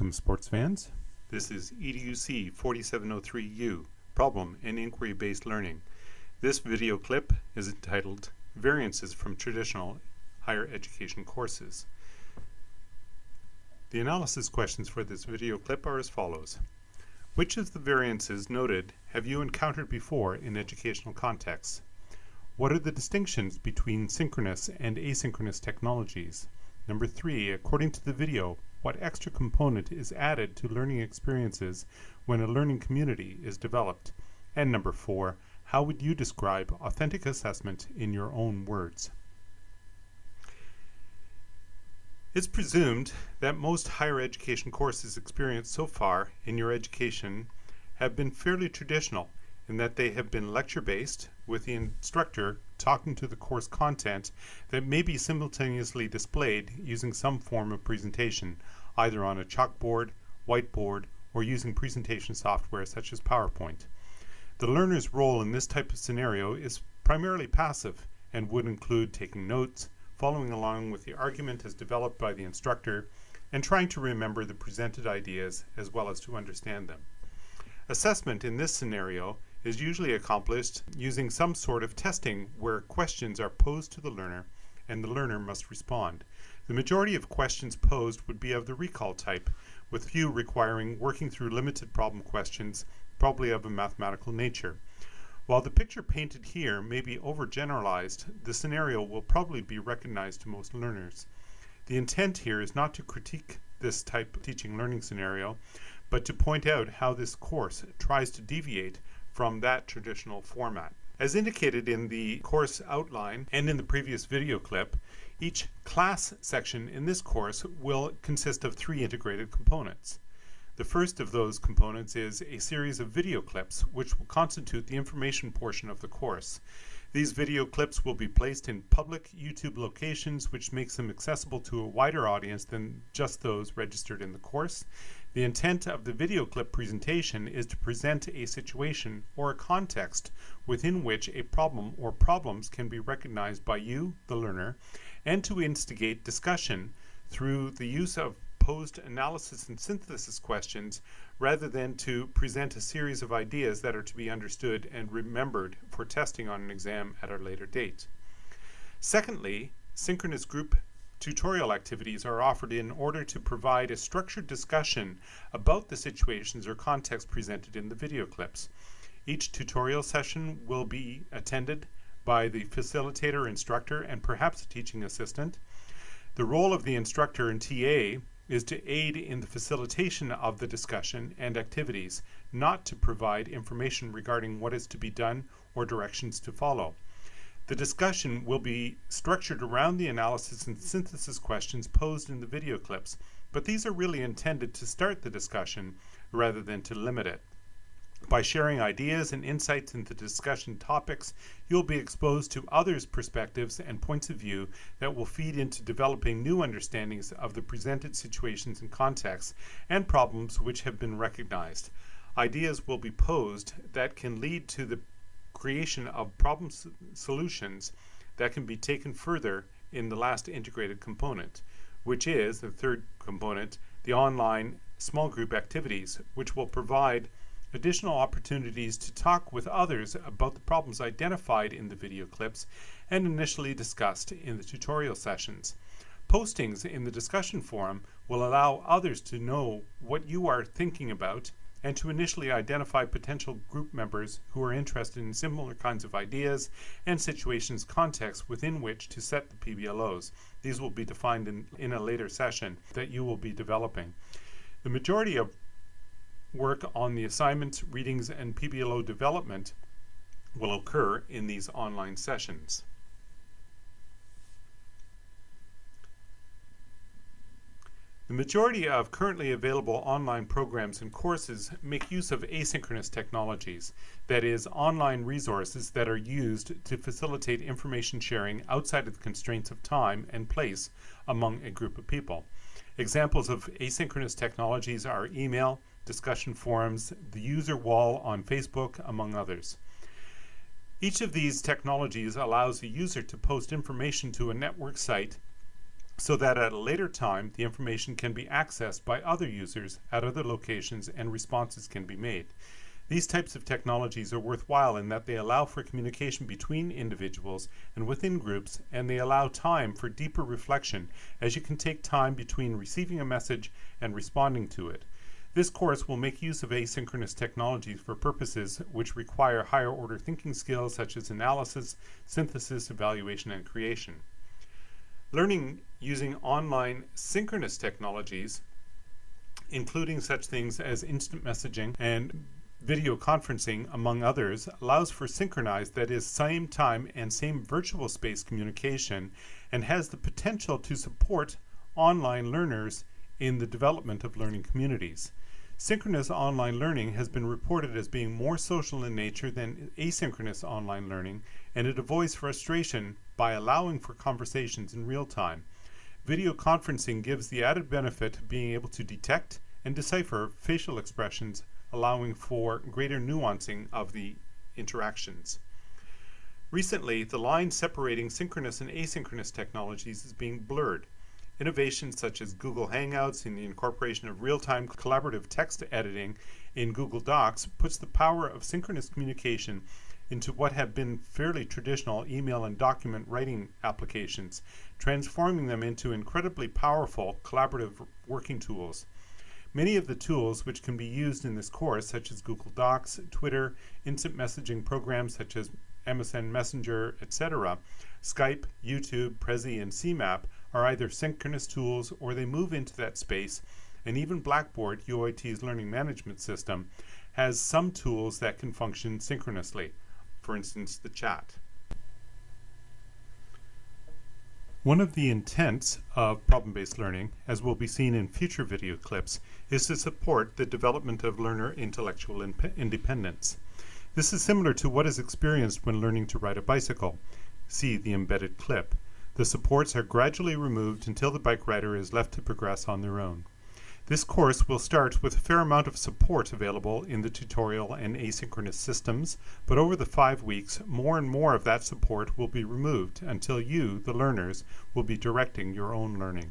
Welcome sports fans. This is EDUC 4703U, Problem and Inquiry-Based Learning. This video clip is entitled Variances from Traditional Higher Education Courses. The analysis questions for this video clip are as follows. Which of the variances noted have you encountered before in educational contexts? What are the distinctions between synchronous and asynchronous technologies? Number three, according to the video, what extra component is added to learning experiences when a learning community is developed? And number four, how would you describe authentic assessment in your own words? It's presumed that most higher education courses experienced so far in your education have been fairly traditional in that they have been lecture-based with the instructor talking to the course content that may be simultaneously displayed using some form of presentation, either on a chalkboard, whiteboard, or using presentation software such as PowerPoint. The learner's role in this type of scenario is primarily passive and would include taking notes, following along with the argument as developed by the instructor, and trying to remember the presented ideas as well as to understand them. Assessment in this scenario is usually accomplished using some sort of testing where questions are posed to the learner and the learner must respond. The majority of questions posed would be of the recall type, with few requiring working through limited problem questions, probably of a mathematical nature. While the picture painted here may be overgeneralized, the scenario will probably be recognized to most learners. The intent here is not to critique this type of teaching learning scenario, but to point out how this course tries to deviate from that traditional format. As indicated in the course outline and in the previous video clip, each class section in this course will consist of three integrated components. The first of those components is a series of video clips which will constitute the information portion of the course. These video clips will be placed in public YouTube locations which makes them accessible to a wider audience than just those registered in the course. The intent of the video clip presentation is to present a situation or a context within which a problem or problems can be recognized by you, the learner, and to instigate discussion through the use of posed analysis and synthesis questions rather than to present a series of ideas that are to be understood and remembered for testing on an exam at a later date. Secondly, synchronous group tutorial activities are offered in order to provide a structured discussion about the situations or context presented in the video clips. Each tutorial session will be attended by the facilitator, instructor, and perhaps a teaching assistant. The role of the instructor and TA is to aid in the facilitation of the discussion and activities, not to provide information regarding what is to be done or directions to follow. The discussion will be structured around the analysis and synthesis questions posed in the video clips, but these are really intended to start the discussion rather than to limit it. By sharing ideas and insights into discussion topics, you'll be exposed to others' perspectives and points of view that will feed into developing new understandings of the presented situations and contexts and problems which have been recognized. Ideas will be posed that can lead to the creation of problem solutions that can be taken further in the last integrated component, which is the third component, the online small group activities, which will provide additional opportunities to talk with others about the problems identified in the video clips and initially discussed in the tutorial sessions. Postings in the discussion forum will allow others to know what you are thinking about and to initially identify potential group members who are interested in similar kinds of ideas and situations contexts within which to set the PBLOs. These will be defined in, in a later session that you will be developing. The majority of work on the assignments, readings, and PBLO development will occur in these online sessions. The majority of currently available online programs and courses make use of asynchronous technologies, that is, online resources that are used to facilitate information sharing outside of the constraints of time and place among a group of people. Examples of asynchronous technologies are email, discussion forums, the user wall on Facebook, among others. Each of these technologies allows a user to post information to a network site so that at a later time the information can be accessed by other users at other locations and responses can be made. These types of technologies are worthwhile in that they allow for communication between individuals and within groups, and they allow time for deeper reflection, as you can take time between receiving a message and responding to it. This course will make use of asynchronous technologies for purposes which require higher order thinking skills such as analysis, synthesis, evaluation, and creation. Learning using online synchronous technologies, including such things as instant messaging and Video conferencing, among others, allows for synchronized, that is, same time and same virtual space communication, and has the potential to support online learners in the development of learning communities. Synchronous online learning has been reported as being more social in nature than asynchronous online learning, and it avoids frustration by allowing for conversations in real time. Video conferencing gives the added benefit of being able to detect and decipher facial expressions allowing for greater nuancing of the interactions. Recently, the line separating synchronous and asynchronous technologies is being blurred. Innovations such as Google Hangouts and the incorporation of real-time collaborative text editing in Google Docs puts the power of synchronous communication into what have been fairly traditional email and document writing applications, transforming them into incredibly powerful collaborative working tools. Many of the tools which can be used in this course, such as Google Docs, Twitter, instant messaging programs such as MSN Messenger, etc., Skype, YouTube, Prezi, and CMAP are either synchronous tools or they move into that space, and even Blackboard, UOIT's learning management system, has some tools that can function synchronously, for instance, the chat. One of the intents of problem-based learning, as will be seen in future video clips, is to support the development of learner intellectual independence. This is similar to what is experienced when learning to ride a bicycle. See the embedded clip. The supports are gradually removed until the bike rider is left to progress on their own. This course will start with a fair amount of support available in the tutorial and asynchronous systems, but over the five weeks, more and more of that support will be removed until you, the learners, will be directing your own learning.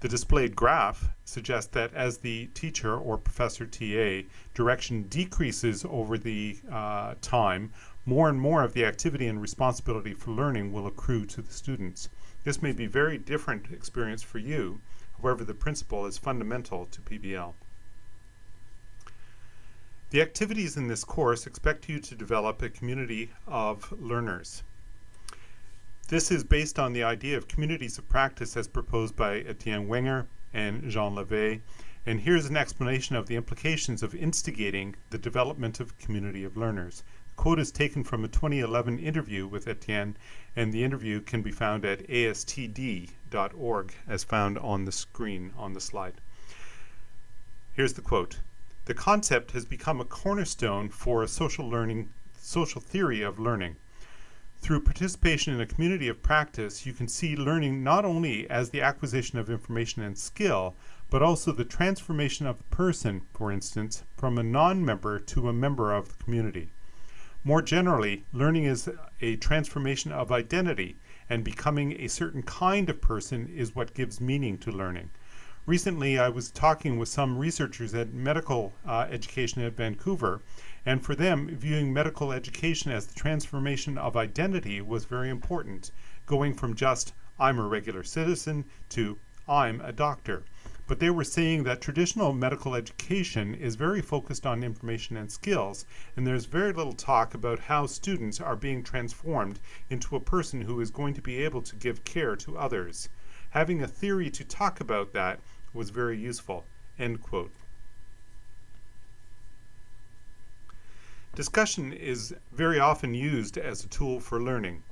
The displayed graph suggests that as the teacher or professor TA direction decreases over the uh, time, more and more of the activity and responsibility for learning will accrue to the students. This may be very different experience for you, However, the principle is fundamental to PBL. The activities in this course expect you to develop a community of learners. This is based on the idea of communities of practice as proposed by Etienne Wenger and Jean Lavey, and here's an explanation of the implications of instigating the development of community of learners quote is taken from a 2011 interview with Etienne, and the interview can be found at astd.org as found on the screen on the slide. Here's the quote. The concept has become a cornerstone for a social learning, social theory of learning. Through participation in a community of practice, you can see learning not only as the acquisition of information and skill, but also the transformation of the person, for instance, from a non-member to a member of the community. More generally, learning is a transformation of identity, and becoming a certain kind of person is what gives meaning to learning. Recently, I was talking with some researchers at medical uh, education at Vancouver, and for them, viewing medical education as the transformation of identity was very important, going from just, I'm a regular citizen, to I'm a doctor but they were saying that traditional medical education is very focused on information and skills, and there's very little talk about how students are being transformed into a person who is going to be able to give care to others. Having a theory to talk about that was very useful. End quote. Discussion is very often used as a tool for learning.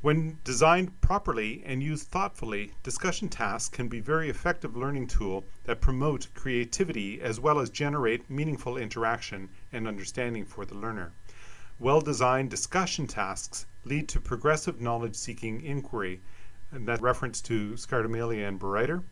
When designed properly and used thoughtfully, discussion tasks can be very effective learning tool that promote creativity as well as generate meaningful interaction and understanding for the learner. Well-designed discussion tasks lead to progressive knowledge-seeking inquiry, and that reference to Scardamalia and Bereiter,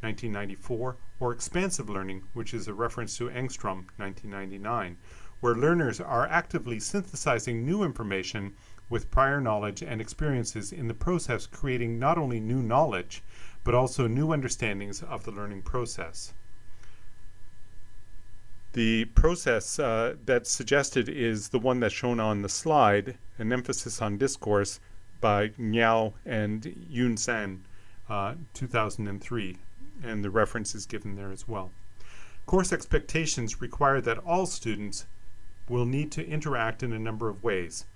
1994, or expansive learning, which is a reference to Engstrom, 1999, where learners are actively synthesizing new information with prior knowledge and experiences in the process creating not only new knowledge, but also new understandings of the learning process. The process uh, that's suggested is the one that's shown on the slide, an emphasis on discourse by Niao and Yun San, uh, 2003, and the reference is given there as well. Course expectations require that all students will need to interact in a number of ways.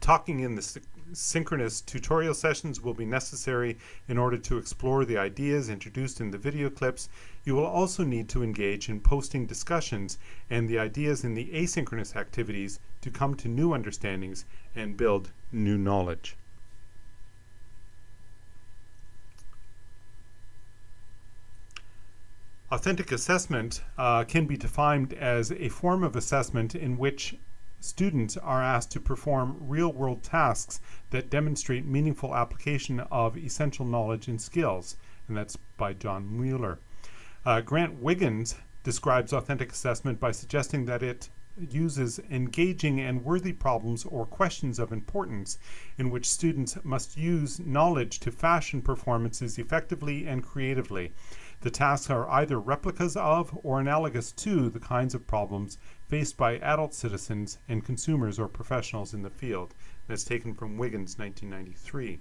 Talking in the synchronous tutorial sessions will be necessary in order to explore the ideas introduced in the video clips. You will also need to engage in posting discussions and the ideas in the asynchronous activities to come to new understandings and build new knowledge. Authentic assessment uh, can be defined as a form of assessment in which students are asked to perform real-world tasks that demonstrate meaningful application of essential knowledge and skills, and that's by Jon Mueller. Uh, Grant Wiggins describes authentic assessment by suggesting that it uses engaging and worthy problems or questions of importance in which students must use knowledge to fashion performances effectively and creatively. The tasks are either replicas of or analogous to the kinds of problems faced by adult citizens and consumers or professionals in the field. That's taken from Wiggins, 1993.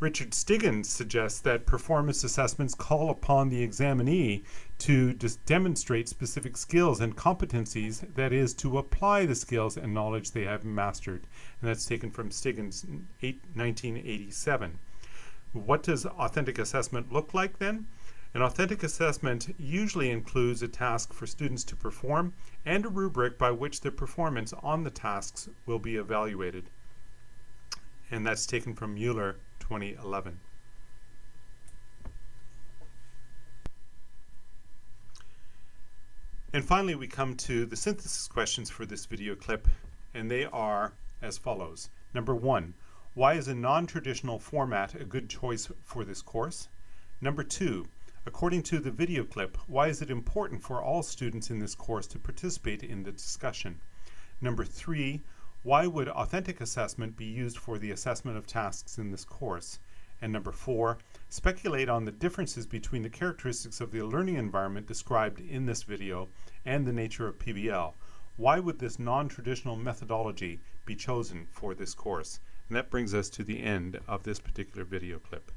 Richard Stiggins suggests that performance assessments call upon the examinee to demonstrate specific skills and competencies, that is, to apply the skills and knowledge they have mastered. And that's taken from Stiggins, 1987. What does authentic assessment look like then? An authentic assessment usually includes a task for students to perform and a rubric by which their performance on the tasks will be evaluated. And that's taken from Mueller 2011. And finally, we come to the synthesis questions for this video clip, and they are as follows. Number one, why is a non-traditional format a good choice for this course? Number two, According to the video clip, why is it important for all students in this course to participate in the discussion? Number three, why would authentic assessment be used for the assessment of tasks in this course? And number four, speculate on the differences between the characteristics of the learning environment described in this video and the nature of PBL. Why would this non-traditional methodology be chosen for this course? And that brings us to the end of this particular video clip.